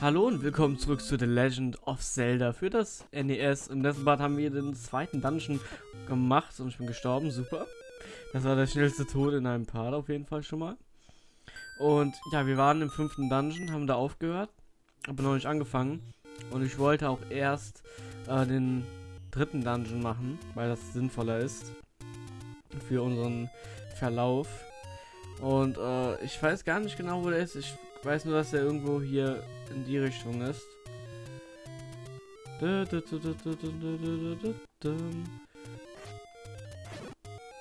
Hallo und willkommen zurück zu The Legend of Zelda für das NES. Im letzten Part haben wir den zweiten Dungeon gemacht und ich bin gestorben, super. Das war der schnellste Tod in einem Part auf jeden Fall schon mal. Und ja, wir waren im fünften Dungeon, haben da aufgehört, aber noch nicht angefangen. Und ich wollte auch erst äh, den dritten Dungeon machen, weil das sinnvoller ist für unseren Verlauf. Und äh, ich weiß gar nicht genau, wo der ist. Ich weiß nur, dass er irgendwo hier in die Richtung ist.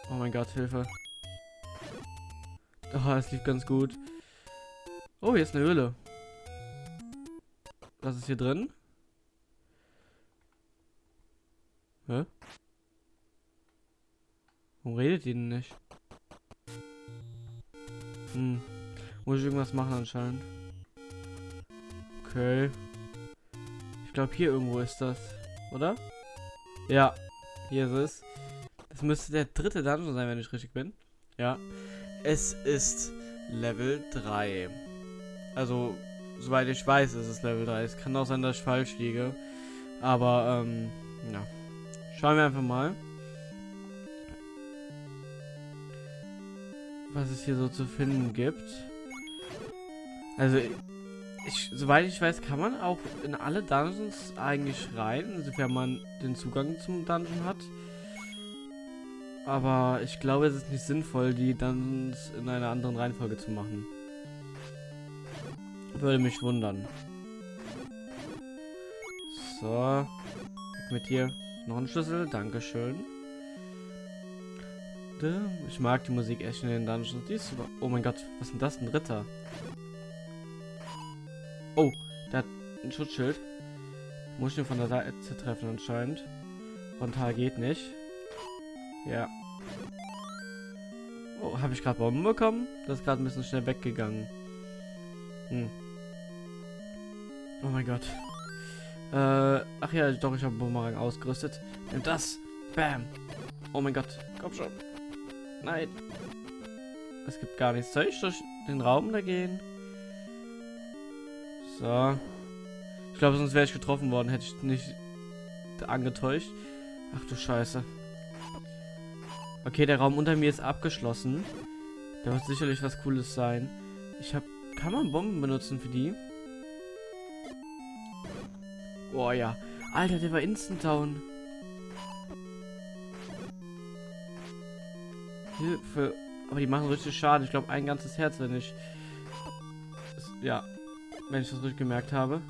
Oh mein Gott, Hilfe. Oh, es lief ganz gut. Oh, hier ist eine Höhle. Was ist hier drin? Hä? Warum redet ihr denn nicht? Hm. Muss ich irgendwas machen anscheinend. Okay. Ich glaube hier irgendwo ist das. Oder? Ja. Hier ist es. Das müsste der dritte Dungeon sein, wenn ich richtig bin. Ja. Es ist Level 3. Also, soweit ich weiß, ist es Level 3. Es kann auch sein, dass ich falsch liege. Aber, ähm, ja. Schauen wir einfach mal. Was es hier so zu finden gibt. Also, ich, soweit ich weiß, kann man auch in alle Dungeons eigentlich rein, sofern man den Zugang zum Dungeon hat. Aber ich glaube, es ist nicht sinnvoll, die Dungeons in einer anderen Reihenfolge zu machen. Würde mich wundern. So. Weg mit dir. Noch ein Schlüssel. Dankeschön. Ich mag die Musik echt in den Dungeons. Die ist super. Oh mein Gott, was ist denn das? Ein Ritter. Oh, der hat ein Schutzschild. Muss ich ihn von der Seite treffen anscheinend. Frontal geht nicht. Ja. Oh, habe ich gerade Bomben bekommen? Das ist gerade ein bisschen schnell weggegangen. Hm. Oh mein Gott. Äh, ach ja, doch, ich habe Bumerang ausgerüstet. Nimm das. Bam. Oh mein Gott. Komm schon. Nein. Es gibt gar nichts. Soll ich durch den Raum da gehen? So. Ich glaube, sonst wäre ich getroffen worden, hätte ich nicht angetäuscht. Ach du Scheiße. Okay, der Raum unter mir ist abgeschlossen. Da wird sicherlich was Cooles sein. Ich habe... Kann man Bomben benutzen für die? Boah, ja. Alter, der war instant down. Hilfe. Aber die machen richtig Schaden. Ich glaube, ein ganzes Herz, wenn ich... Ja, wenn ich das richtig gemerkt habe.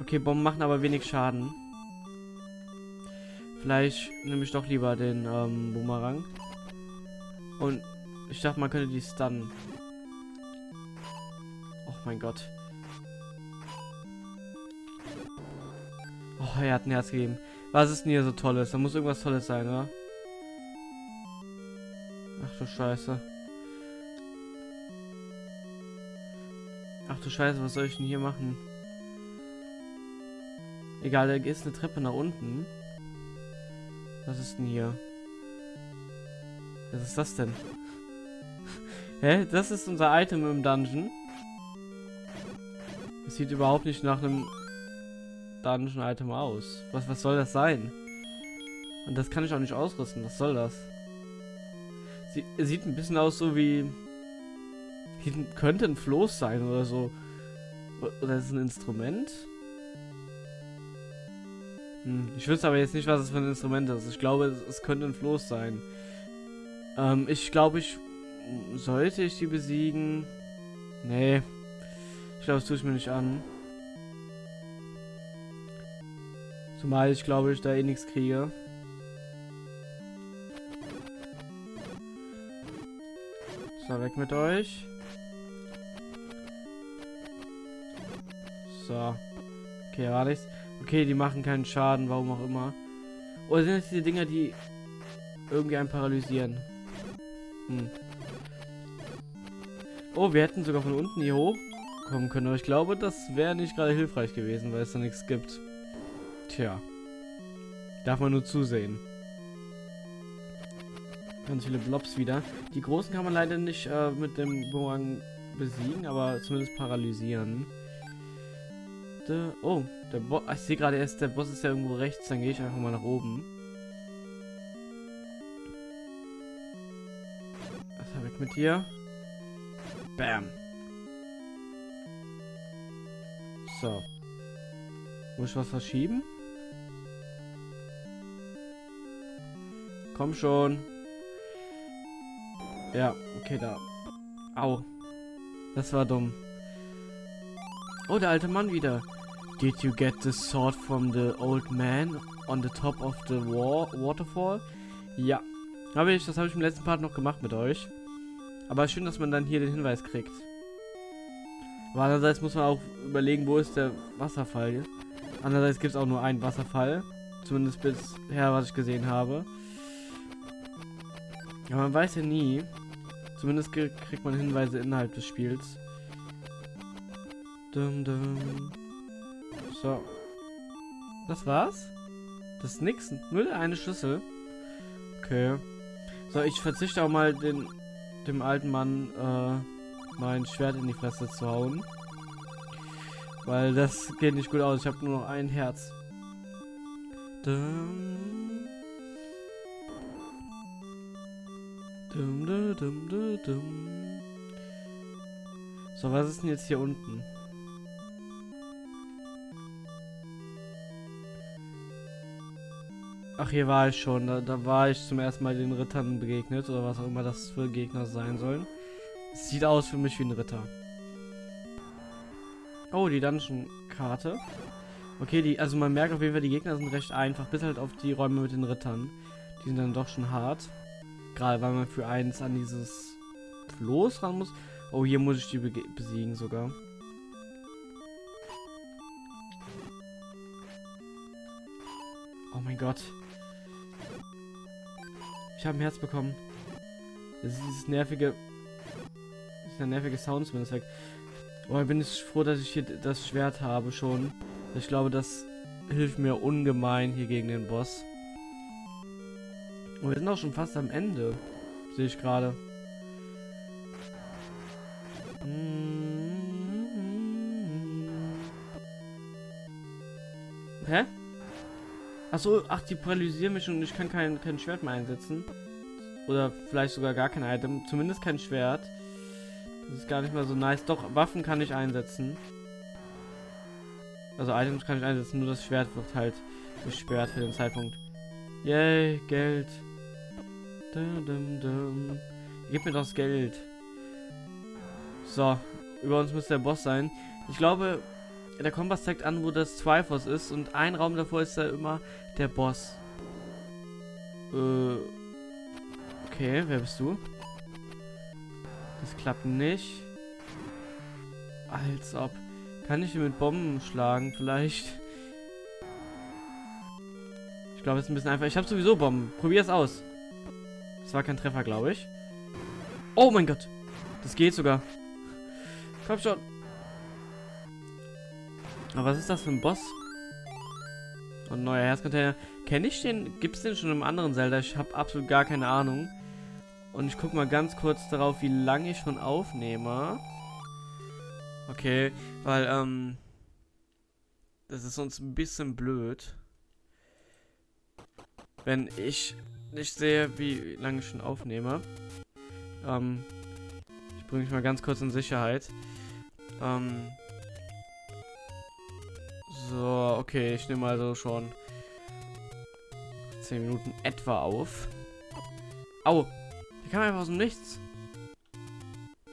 Okay, Bomben machen aber wenig Schaden. Vielleicht nehme ich doch lieber den ähm, Boomerang. Und ich dachte, man könnte die stunnen. Oh mein Gott. Oh, er hat ein Herz gegeben. Was ist denn hier so Tolles? Da muss irgendwas Tolles sein, oder? Ach du Scheiße. Ach du Scheiße, was soll ich denn hier machen? Egal, da ist eine Treppe nach unten. Was ist denn hier? Was ist das denn? Hä? Das ist unser Item im Dungeon. Es sieht überhaupt nicht nach einem Dungeon-Item aus. Was, was soll das sein? Und das kann ich auch nicht ausrüsten. Was soll das? Sie, sieht ein bisschen aus so wie könnte ein Floß sein oder so. Oder ist ein Instrument? Hm, ich wüsste aber jetzt nicht, was es für ein Instrument ist. Ich glaube, es, es könnte ein Floß sein. Ähm, ich glaube, ich... Sollte ich die besiegen? Nee. Ich glaube, das tue ich mir nicht an. Zumal ich glaube, ich da eh nichts kriege. So, weg mit euch. So. Okay, war nichts. Okay, die machen keinen Schaden, warum auch immer. Oder sind das diese Dinger, die irgendwie einen paralysieren? Hm. Oh, wir hätten sogar von unten hier hochkommen können. Aber ich glaube, das wäre nicht gerade hilfreich gewesen, weil es da nichts gibt. Tja. Darf man nur zusehen. Ganz viele Blobs wieder. Die großen kann man leider nicht äh, mit dem Bumerang besiegen, aber zumindest paralysieren. De oh, der Boss. Ich sehe gerade erst, der Boss ist ja irgendwo rechts. Dann gehe ich einfach mal nach oben. Was habe ich mit dir? Bam. So. Muss ich was verschieben? Komm schon. Ja, okay, da. Au. Das war dumm. Oh, der alte Mann wieder. Did you get the sword from the old man on the top of the war waterfall? Ja. Habe ich, das habe ich im letzten Part noch gemacht mit euch. Aber schön, dass man dann hier den Hinweis kriegt. Aber andererseits muss man auch überlegen, wo ist der Wasserfall. Andererseits gibt es auch nur einen Wasserfall. Zumindest bisher, was ich gesehen habe. Ja, man weiß ja nie. Zumindest kriegt man Hinweise innerhalb des Spiels. Dum, dum. So. Das war's? Das ist nix. Nur eine Schlüssel. Okay. So, ich verzichte auch mal den, dem alten Mann äh, mein Schwert in die Fresse zu hauen. Weil das geht nicht gut aus. Ich habe nur noch ein Herz. Dum. Dum, dum, dum, dum, So, was ist denn jetzt hier unten? Ach, hier war ich schon. Da, da, war ich zum ersten Mal den Rittern begegnet. Oder was auch immer das für Gegner sein sollen. Sieht aus für mich wie ein Ritter. Oh, die Dungeon-Karte. Okay, die, also man merkt auf jeden Fall, die Gegner sind recht einfach. Bis halt auf die Räume mit den Rittern. Die sind dann doch schon hart. Gerade weil man für eins an dieses Floß ran muss. Oh, hier muss ich die be besiegen sogar. Oh mein Gott. Habe ein Herz bekommen. Das ist dieses nervige... Der nervige Sound zumindest weg. Oh, ich bin ich froh, dass ich hier das Schwert habe schon. Ich glaube, das hilft mir ungemein hier gegen den Boss. Und wir sind auch schon fast am Ende. Sehe ich gerade. Achso, ach, die paralysieren mich und ich kann kein, kein Schwert mehr einsetzen. Oder vielleicht sogar gar kein Item. Zumindest kein Schwert. Das ist gar nicht mal so nice. Doch, Waffen kann ich einsetzen. Also Items kann ich einsetzen, nur das Schwert wird halt gesperrt für den Zeitpunkt. Yay, Geld. Dum, dum, dum. Gib mir das Geld. So, über uns muss der Boss sein. Ich glaube, der Kompass zeigt an, wo das Triforce ist und ein Raum davor ist da immer der Boss. Äh, okay, wer bist du? Das klappt nicht. Als ob. Kann ich ihn mit Bomben schlagen, vielleicht? Ich glaube, es ist ein bisschen einfach. Ich habe sowieso Bomben. Probier es aus. Das war kein Treffer, glaube ich. Oh mein Gott. Das geht sogar. Komm schon. Aber was ist das für ein Boss? Und neuer Herzcontainer. Kenne ich den? Gibt es den schon im anderen Zelda? Ich habe absolut gar keine Ahnung. Und ich gucke mal ganz kurz darauf, wie lange ich schon aufnehme. Okay, weil, ähm... Das ist sonst ein bisschen blöd. Wenn ich nicht sehe, wie lange ich schon aufnehme. Ähm, ich bringe mich mal ganz kurz in Sicherheit. Ähm, so, okay, ich nehme also schon 10 Minuten etwa auf. Au! Die kam einfach aus dem Nichts.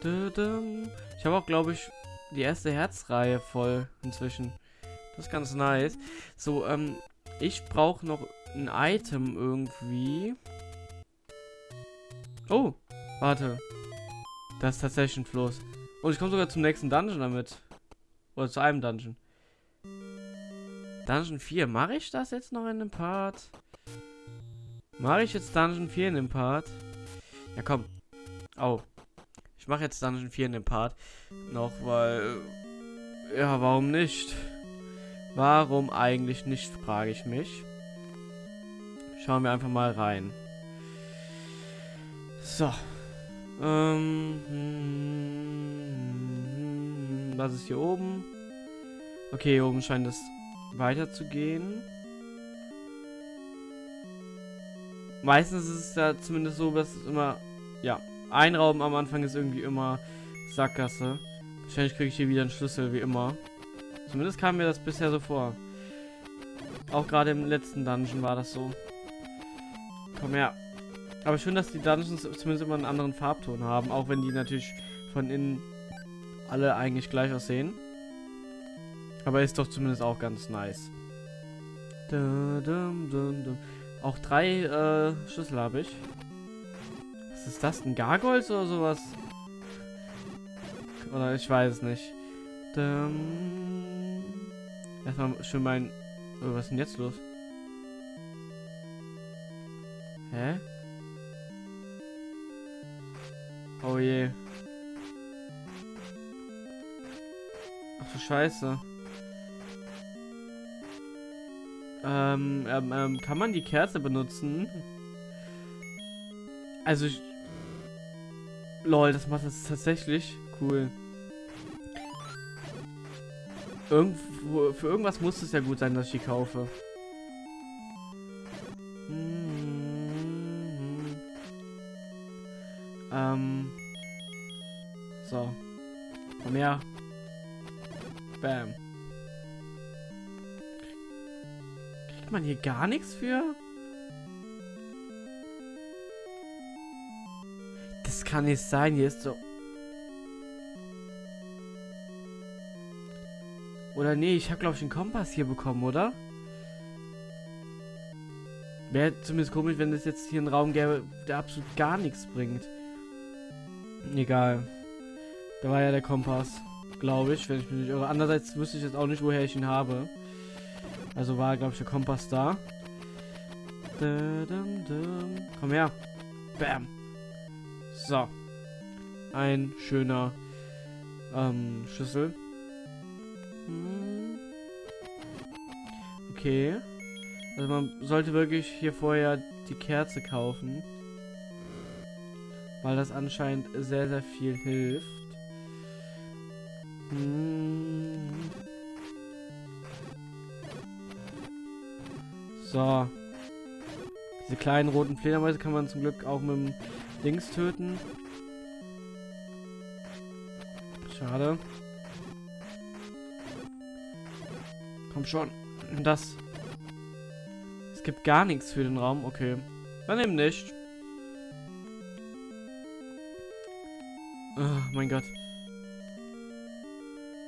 Ich habe auch, glaube ich, die erste Herzreihe voll inzwischen. Das ist ganz nice. So, ähm, ich brauche noch ein Item irgendwie. Oh, warte. Das ist tatsächlich ein Floß. Und ich komme sogar zum nächsten Dungeon damit. Oder zu einem Dungeon. Dungeon 4. Mache ich das jetzt noch in dem Part? Mache ich jetzt Dungeon 4 in dem Part? Ja, komm. Oh. Ich mache jetzt Dungeon 4 in dem Part. Noch, weil... Ja, warum nicht? Warum eigentlich nicht, frage ich mich. Schauen wir einfach mal rein. So. Ähm, hm, was ist hier oben? Okay, hier oben scheint es weiterzugehen. Meistens ist es ja zumindest so, dass es immer, ja, ein Raum am Anfang ist irgendwie immer Sackgasse. Wahrscheinlich kriege ich hier wieder einen Schlüssel, wie immer. Zumindest kam mir das bisher so vor. Auch gerade im letzten Dungeon war das so. Komm her. Aber schön, dass die Dungeons zumindest immer einen anderen Farbton haben, auch wenn die natürlich von innen alle eigentlich gleich aussehen. Aber ist doch zumindest auch ganz nice. Auch drei äh, Schlüssel habe ich. Was ist das? Ein Gargoyles oder sowas? Oder ich weiß es nicht. Erstmal schön mein... Oh, was ist denn jetzt los? Hä? Oh je. Ach du Scheiße. Ähm, ähm, ähm, kann man die Kerze benutzen? Also, ich... Lol, das macht das tatsächlich cool. Irgendwo, für irgendwas muss es ja gut sein, dass ich die kaufe. Mhm. Ähm. So. Komm her. Bam. Man hier gar nichts für? Das kann nicht sein. Hier ist so Oder nee, ich habe glaube ich einen Kompass hier bekommen, oder? Wäre zumindest komisch, wenn es jetzt hier einen Raum gäbe, der absolut gar nichts bringt. Egal. Da war ja der Kompass, glaube ich, wenn ich mich nicht irre. Andererseits wüsste ich jetzt auch nicht, woher ich ihn habe. Also war, glaube ich, der Kompass da. Komm her. Bam. So. Ein schöner ähm, Schlüssel. Okay. Also man sollte wirklich hier vorher die Kerze kaufen. Weil das anscheinend sehr, sehr viel hilft. Hm. So. Diese kleinen roten Fledermäuse kann man zum Glück auch mit dem Dings töten. Schade. Komm schon. Das. Es gibt gar nichts für den Raum. Okay. Dann eben nicht. Oh mein Gott.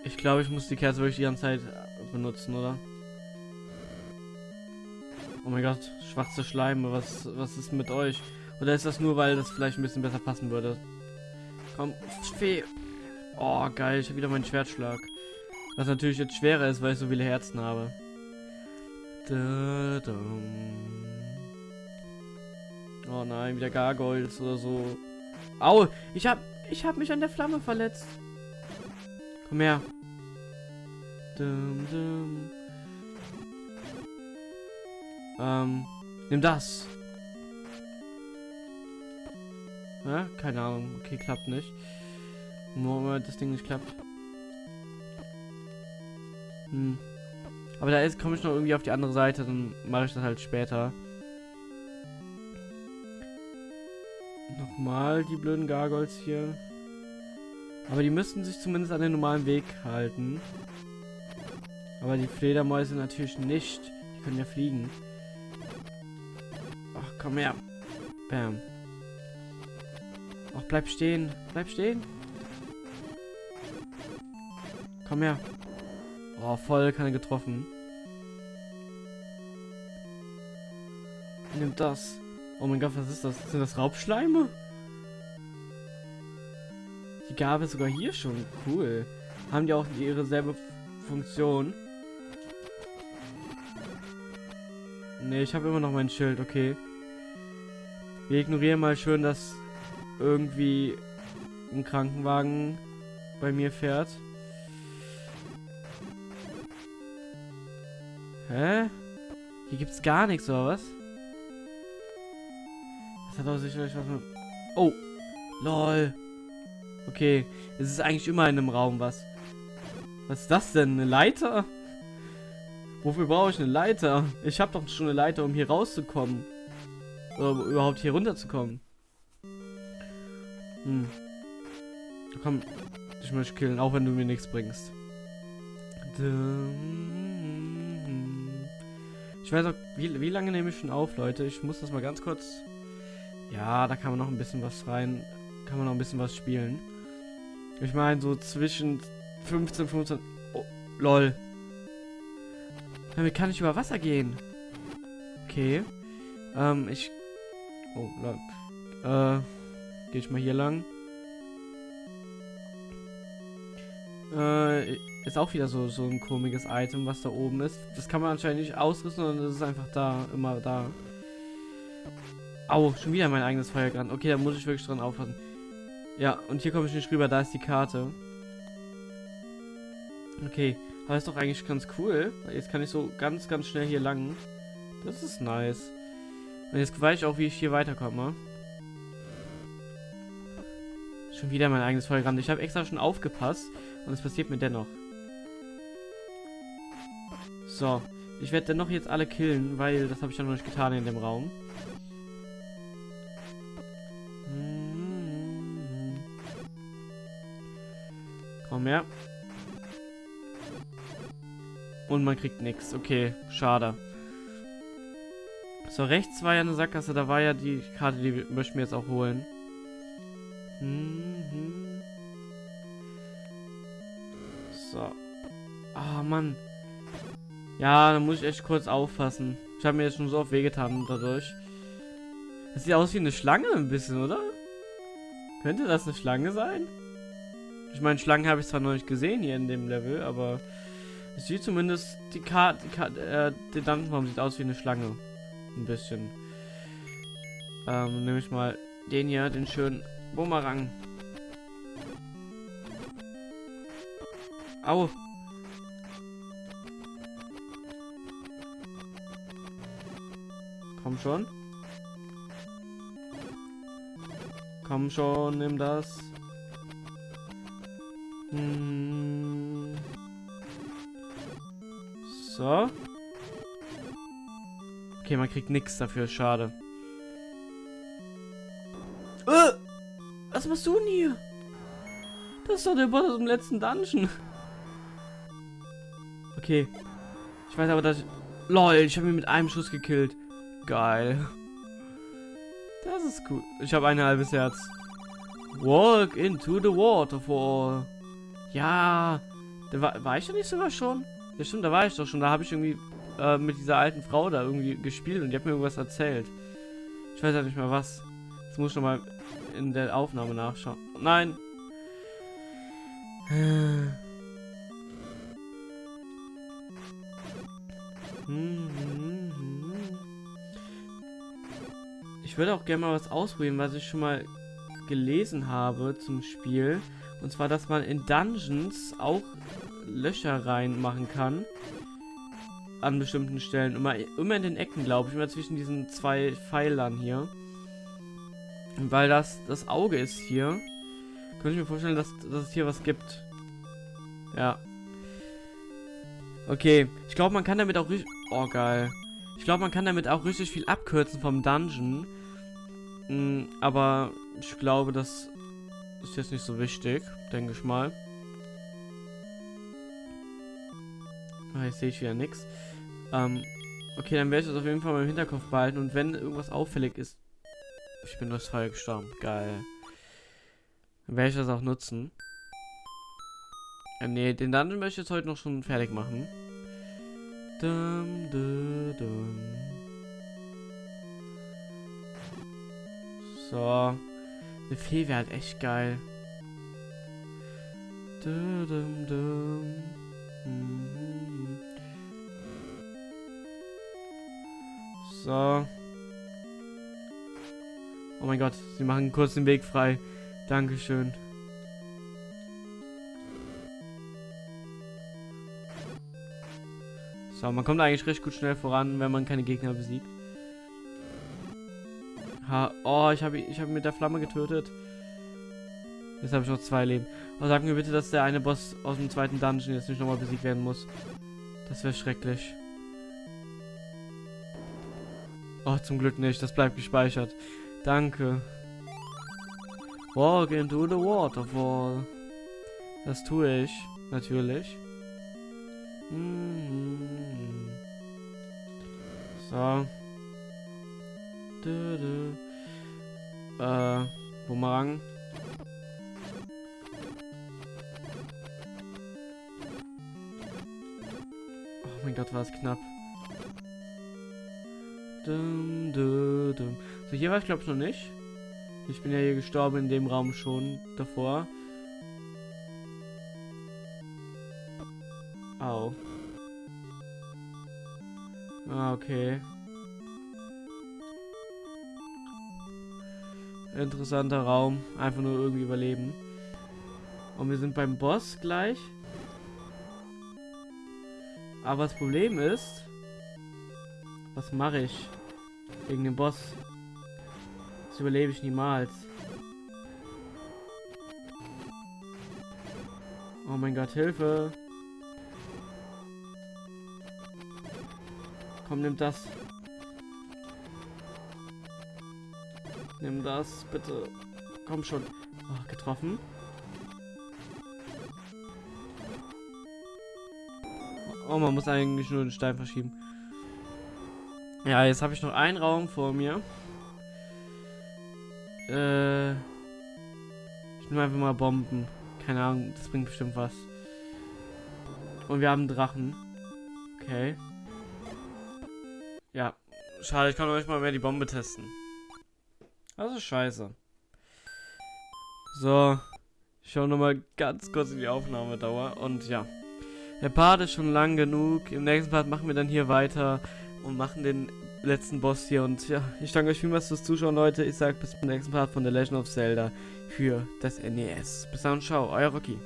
Ich glaube, ich muss die Kerze wirklich die ganze Zeit benutzen, oder? Oh mein Gott, schwarze Schleime, was, was ist mit euch? Oder ist das nur, weil das vielleicht ein bisschen besser passen würde? Komm, Fee. Oh, geil, ich habe wieder meinen Schwertschlag. Was natürlich jetzt schwerer ist, weil ich so viele Herzen habe. Da. Oh nein, wieder Gargoyles oder so. Au, ich hab, ich hab mich an der Flamme verletzt. Komm her. Dum, dum. Ähm, nimm das. Ja, keine Ahnung. Okay, klappt nicht. Nur weil das Ding nicht klappt. Hm. Aber da ist komme ich noch irgendwie auf die andere Seite, dann mache ich das halt später. Nochmal die blöden Gargoyles hier. Aber die müssten sich zumindest an den normalen Weg halten. Aber die Fledermäuse natürlich nicht. Die können ja fliegen. Komm her. Bam. Ach, bleib stehen. Bleib stehen. Komm her. Oh, voll keine getroffen. Nimmt das. Oh mein Gott, was ist das? Sind das Raubschleime? Die gab es sogar hier schon. Cool. Haben die auch ihre selbe Funktion? Ne, ich habe immer noch mein Schild, okay. Wir ignorieren mal schön, dass irgendwie ein Krankenwagen bei mir fährt. Hä? Hier gibt's gar nichts, oder was? Das hat doch sicherlich was mit... Oh! LOL! Okay, es ist eigentlich immer in einem Raum was. Was ist das denn? Eine Leiter? Wofür brauche ich eine Leiter? Ich habe doch schon eine Leiter, um hier rauszukommen. Um überhaupt hier runterzukommen. Hm. Komm, ich möchte killen, auch wenn du mir nichts bringst. Ich weiß auch, wie, wie lange nehme ich schon auf, Leute? Ich muss das mal ganz kurz... Ja, da kann man noch ein bisschen was rein... Kann man noch ein bisschen was spielen. Ich meine, so zwischen 15, 15... Oh, lol. Damit kann ich über Wasser gehen. Okay. Ähm, ich... Oh, lol. Äh, gehe ich mal hier lang. Äh, ist auch wieder so, so ein komisches Item, was da oben ist. Das kann man anscheinend nicht ausrüsten, sondern das ist einfach da, immer da. Au, schon wieder mein eigenes Feuergrand. Okay, da muss ich wirklich dran aufpassen. Ja, und hier komme ich nicht rüber, da ist die Karte. Okay, aber ist doch eigentlich ganz cool. Jetzt kann ich so ganz, ganz schnell hier lang. Das ist nice. Und jetzt weiß ich auch, wie ich hier weiterkomme. Schon wieder mein eigenes Feuergrand. Ich habe extra schon aufgepasst und es passiert mir dennoch. So, ich werde dennoch jetzt alle killen, weil das habe ich ja noch nicht getan in dem Raum. Komm her. Und man kriegt nichts. Okay, schade. So, rechts war ja eine Sackgasse. Da war ja die Karte, die möchten wir jetzt auch holen. Mhm. So. Ah, oh, Mann. Ja, da muss ich echt kurz aufpassen. Ich habe mir jetzt schon so oft wehgetan dadurch. Das sieht aus wie eine Schlange ein bisschen, oder? Könnte das eine Schlange sein? Ich meine, Schlangen habe ich zwar noch nicht gesehen hier in dem Level, aber es sieht zumindest die Karte, Karte, äh, die Dungeon sieht aus wie eine Schlange. Ein bisschen. Ähm, nehme ich mal den hier, den schönen Bumerang. Au. Komm schon. Komm schon, nimm das. Hm. So. Okay, man kriegt nichts dafür, schade. Äh, was machst du denn hier? Das ist doch der Boss aus dem letzten Dungeon. Okay. Ich weiß aber, dass... Ich LOL, ich habe ihn mit einem Schuss gekillt. Geil. Das ist cool. Ich habe ein halbes Herz. Walk into the waterfall. Ja. Da war, war ich ja nicht sogar schon? Ja stimmt, da war ich doch schon. Da habe ich irgendwie äh, mit dieser alten Frau da irgendwie gespielt und die hat mir irgendwas erzählt. Ich weiß ja nicht mehr was. Das muss ich noch mal in der Aufnahme nachschauen. Nein. Ich würde auch gerne mal was ausprobieren, was ich schon mal gelesen habe zum Spiel. Und zwar, dass man in Dungeons auch Löcher reinmachen kann. An bestimmten Stellen. Immer, immer in den Ecken, glaube ich. Immer zwischen diesen zwei Pfeilern hier. Weil das das Auge ist hier. Könnte ich mir vorstellen, dass, dass es hier was gibt. Ja. Okay. Ich glaube, man kann damit auch richtig... Oh, geil. Ich glaube, man kann damit auch richtig viel abkürzen vom Dungeon. Mhm, aber ich glaube, das ist jetzt nicht so wichtig, denke ich mal. Ah, jetzt sehe ich wieder nichts. Ähm, okay, dann werde ich das auf jeden Fall mal im Hinterkopf behalten. Und wenn irgendwas auffällig ist... Ich bin durchs Feuer gestorben. Geil. Dann werde ich das auch nutzen. Äh, nee, den Dungeon möchte ich jetzt heute noch schon fertig machen. Dum, dum, dum. So. Eine Fee wäre halt echt geil. Dum, dum, mhm. So. Oh mein Gott, sie machen kurz den Weg frei. Dankeschön. So, man kommt eigentlich recht gut schnell voran, wenn man keine Gegner besiegt. Ha oh, ich habe ich hab mit der Flamme getötet. Jetzt habe ich noch zwei Leben. Aber sag mir bitte, dass der eine Boss aus dem zweiten Dungeon jetzt nicht nochmal besiegt werden muss. Das wäre schrecklich. Oh, zum Glück nicht. Das bleibt gespeichert. Danke. Walk into the waterfall. Das tue ich. Natürlich. Mhm. So. Du, du. Äh, Bumerang. Oh mein Gott, war es knapp. Dum, dum, dum. So, hier war ich glaube ich noch nicht. Ich bin ja hier gestorben in dem Raum schon davor. Au. Ah, okay. Interessanter Raum. Einfach nur irgendwie überleben. Und wir sind beim Boss gleich. Aber das Problem ist, was mache ich wegen dem Boss? Das überlebe ich niemals. Oh mein Gott, Hilfe! Komm, nimm das. Nimm das, bitte. Komm schon. Oh, getroffen. Oh, man muss eigentlich nur den Stein verschieben. Ja, jetzt habe ich noch einen Raum vor mir. Äh, ich nehme einfach mal Bomben. Keine Ahnung, das bringt bestimmt was. Und wir haben Drachen. Okay. Ja, schade, ich kann euch mal mehr die Bombe testen. Also scheiße. So, ich schaue nochmal ganz kurz in die Aufnahmedauer und ja. Der Part ist schon lang genug. Im nächsten Part machen wir dann hier weiter und machen den letzten Boss hier. Und ja, ich danke euch vielmals fürs Zuschauen, Leute. Ich sage bis zum nächsten Part von The Legend of Zelda für das NES. Bis dann, ciao, euer Rocky.